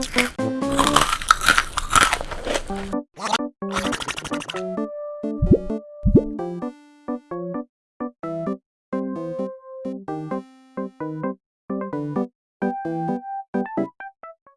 you